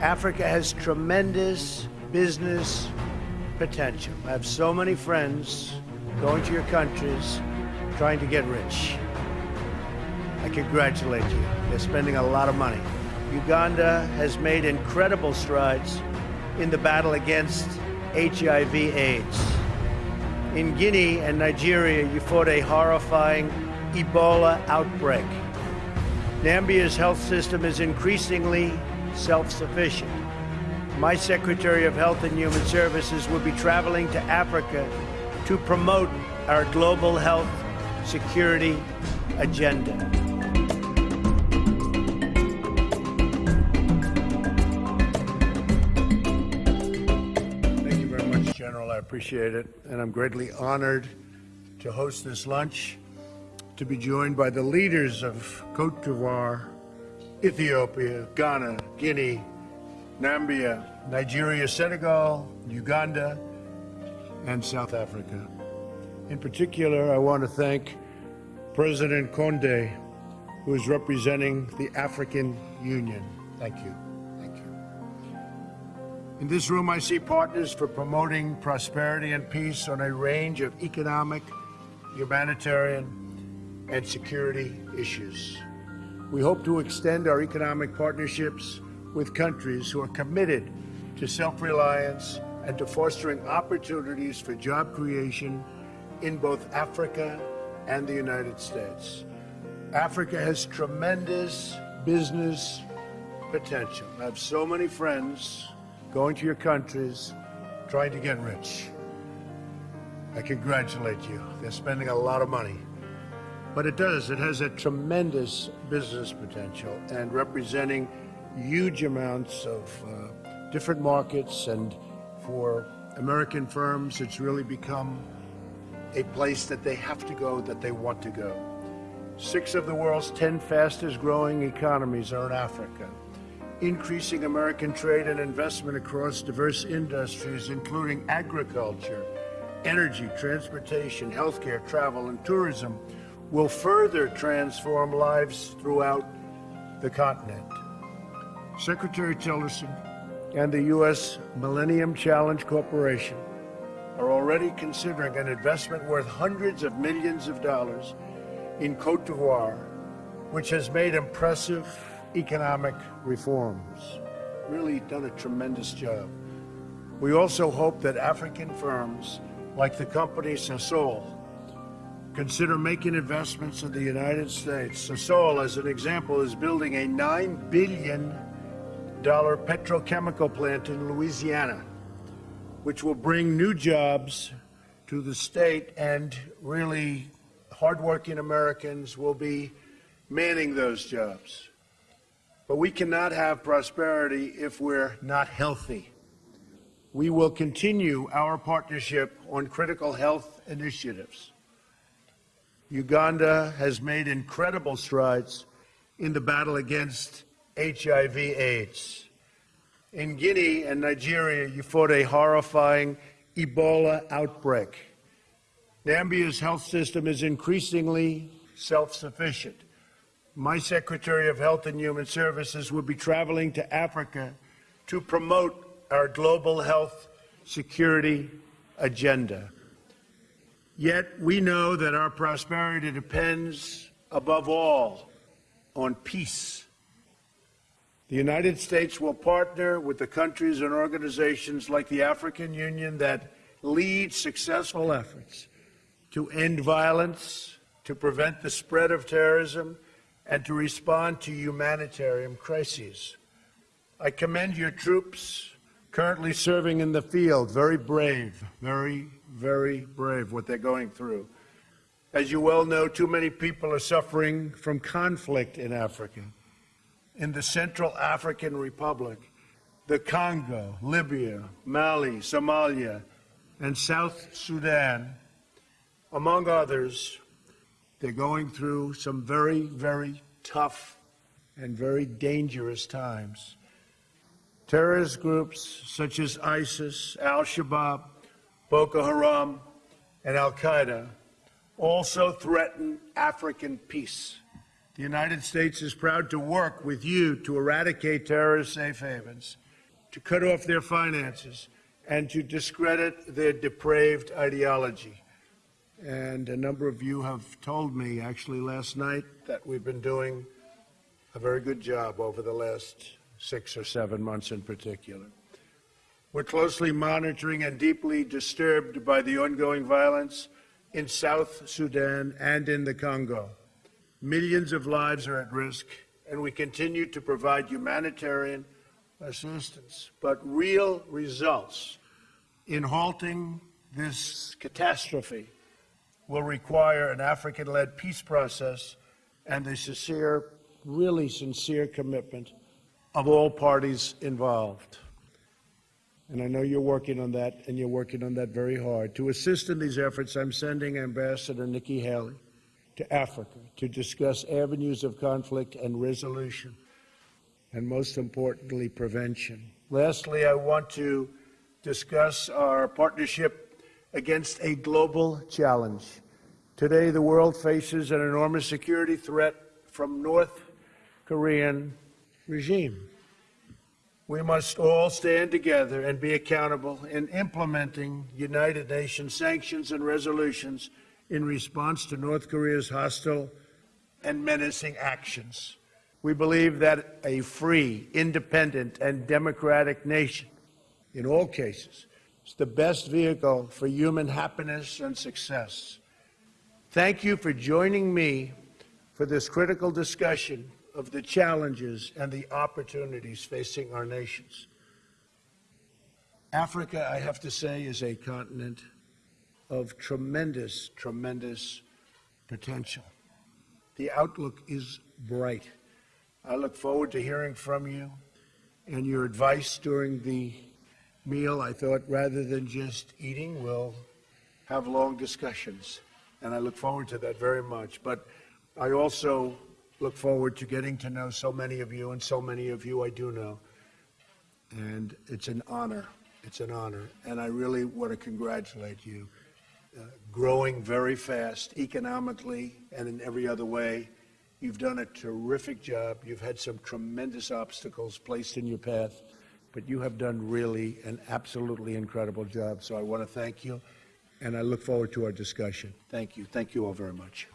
Africa has tremendous business potential. I have so many friends going to your countries trying to get rich. I congratulate you. They're spending a lot of money. Uganda has made incredible strides in the battle against HIV AIDS. In Guinea and Nigeria, you fought a horrifying Ebola outbreak. Nambia's health system is increasingly self-sufficient. My Secretary of Health and Human Services will be traveling to Africa to promote our global health security agenda. Thank you very much, General. I appreciate it. And I'm greatly honored to host this lunch, to be joined by the leaders of Cote d'Ivoire, Ethiopia, Ghana, Guinea, Nambia, Nigeria, Senegal, Uganda, and South Africa. In particular, I want to thank President Conde, who is representing the African Union. Thank you. Thank you. In this room, I see partners for promoting prosperity and peace on a range of economic, humanitarian, and security issues. We hope to extend our economic partnerships with countries who are committed to self-reliance and to fostering opportunities for job creation in both Africa and the United States. Africa has tremendous business potential. I have so many friends going to your countries trying to get rich. I congratulate you. They're spending a lot of money. But it does. It has a tremendous business potential and representing huge amounts of uh, different markets. And for American firms, it's really become a place that they have to go, that they want to go. Six of the world's 10 fastest growing economies are in Africa. Increasing American trade and investment across diverse industries, including agriculture, energy, transportation, healthcare, travel, and tourism, will further transform lives throughout the continent. Secretary Tillerson and the U.S. Millennium Challenge Corporation are already considering an investment worth hundreds of millions of dollars in Cote d'Ivoire, which has made impressive economic reforms. Really done a tremendous job. We also hope that African firms like the company Sasol consider making investments in the United States. Sasol, as an example, is building a $9 billion petrochemical plant in Louisiana which will bring new jobs to the state and really hardworking Americans will be manning those jobs. But we cannot have prosperity if we're not healthy. We will continue our partnership on critical health initiatives. Uganda has made incredible strides in the battle against HIV AIDS. In Guinea and Nigeria, you fought a horrifying Ebola outbreak. Nambia's health system is increasingly self-sufficient. My Secretary of Health and Human Services will be traveling to Africa to promote our global health security agenda. Yet we know that our prosperity depends above all on peace the United States will partner with the countries and organizations like the African Union that lead successful efforts to end violence, to prevent the spread of terrorism, and to respond to humanitarian crises. I commend your troops currently serving in the field. Very brave, very, very brave what they're going through. As you well know, too many people are suffering from conflict in Africa in the Central African Republic, the Congo, Libya, Mali, Somalia, and South Sudan, among others, they're going through some very, very tough and very dangerous times. Terrorist groups such as ISIS, Al-Shabaab, Boko Haram, and Al-Qaeda also threaten African peace The United States is proud to work with you to eradicate terrorist safe havens, to cut off their finances, and to discredit their depraved ideology. And a number of you have told me, actually last night, that we've been doing a very good job over the last six or seven months in particular. We're closely monitoring and deeply disturbed by the ongoing violence in South Sudan and in the Congo. Millions of lives are at risk, and we continue to provide humanitarian assistance. But real results in halting this catastrophe will require an African led peace process and a sincere, really sincere commitment of all parties involved. And I know you're working on that, and you're working on that very hard. To assist in these efforts, I'm sending Ambassador Nikki Haley to Africa to discuss avenues of conflict and resolution, and most importantly, prevention. Lastly, I want to discuss our partnership against a global challenge. Today, the world faces an enormous security threat from North Korean regime. We must all stand together and be accountable in implementing United Nations sanctions and resolutions in response to North Korea's hostile and menacing actions. We believe that a free, independent, and democratic nation, in all cases, is the best vehicle for human happiness and success. Thank you for joining me for this critical discussion of the challenges and the opportunities facing our nations. Africa, I have to say, is a continent of tremendous, tremendous potential. The outlook is bright. I look forward to hearing from you and your advice during the meal. I thought rather than just eating, we'll have long discussions. And I look forward to that very much. But I also look forward to getting to know so many of you, and so many of you I do know. And it's an honor. It's an honor. And I really want to congratulate you. Uh, growing very fast, economically and in every other way. You've done a terrific job. You've had some tremendous obstacles placed in your path, but you have done really an absolutely incredible job. So I want to thank you, and I look forward to our discussion. Thank you. Thank you all very much.